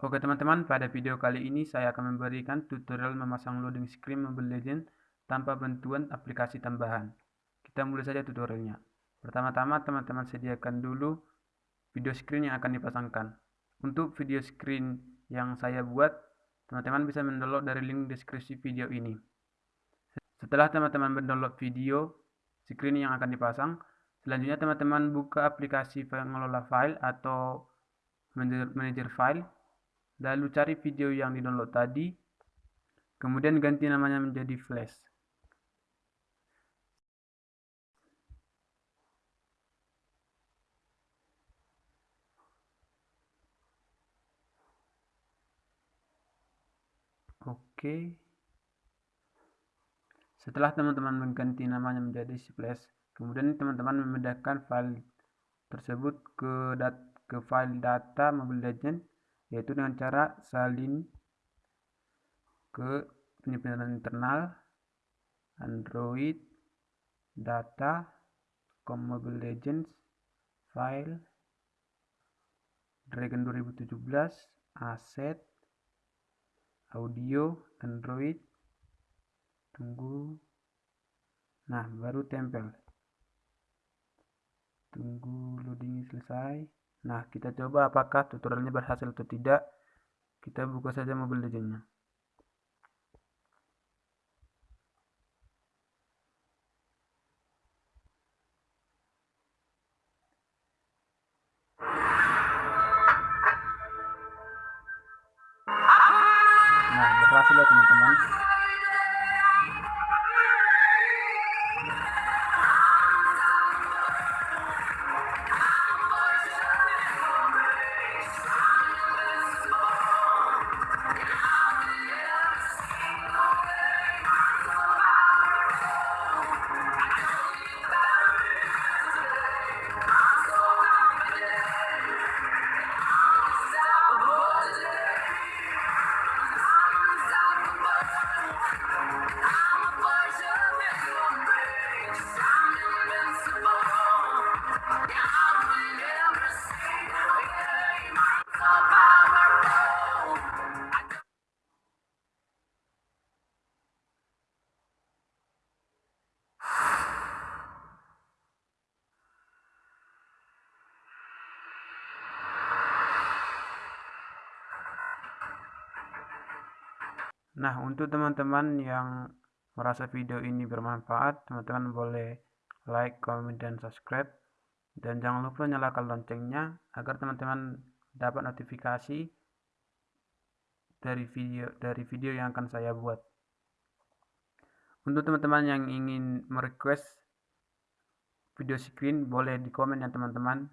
Oke teman-teman, pada video kali ini saya akan memberikan tutorial memasang loading screen Mobile Legends tanpa bantuan aplikasi tambahan. Kita mulai saja tutorialnya. Pertama-tama teman-teman sediakan dulu video screen yang akan dipasangkan. Untuk video screen yang saya buat, teman-teman bisa mendownload dari link deskripsi video ini. Setelah teman-teman mendownload video screen yang akan dipasang, selanjutnya teman-teman buka aplikasi pengelola file atau manager file lalu cari video yang di download tadi. Kemudian ganti namanya menjadi flash. Oke. Setelah teman-teman mengganti namanya menjadi flash kemudian teman-teman memindahkan file tersebut ke dat ke file data Mobile Legends yaitu dengan cara salin ke penyimpanan internal Android data com Mobile Legends file Dragon 2017 aset audio Android. Tunggu. Nah baru tempel. Tunggu loading selesai Nah, kita coba apakah tutorialnya berhasil atau tidak. Kita buka saja Mobile Legendnya. Nah, berhasil ya teman-teman. Nah, untuk teman-teman yang merasa video ini bermanfaat, teman-teman boleh like, comment, dan subscribe. Dan jangan lupa nyalakan loncengnya agar teman-teman dapat notifikasi dari video dari video yang akan saya buat. Untuk teman-teman yang ingin merequest video screen, boleh di komen ya teman-teman.